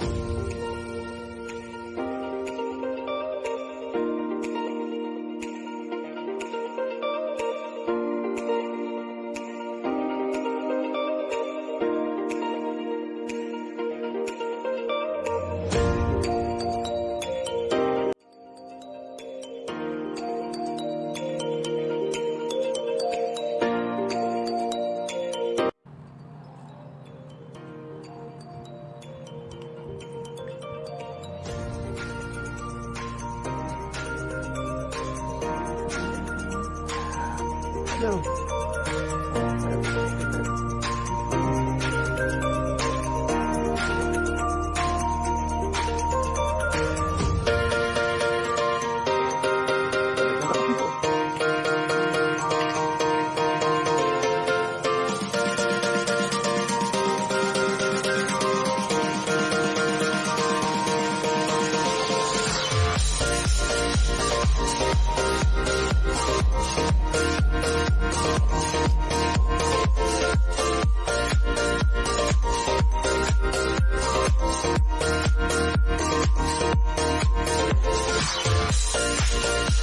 Bye. No.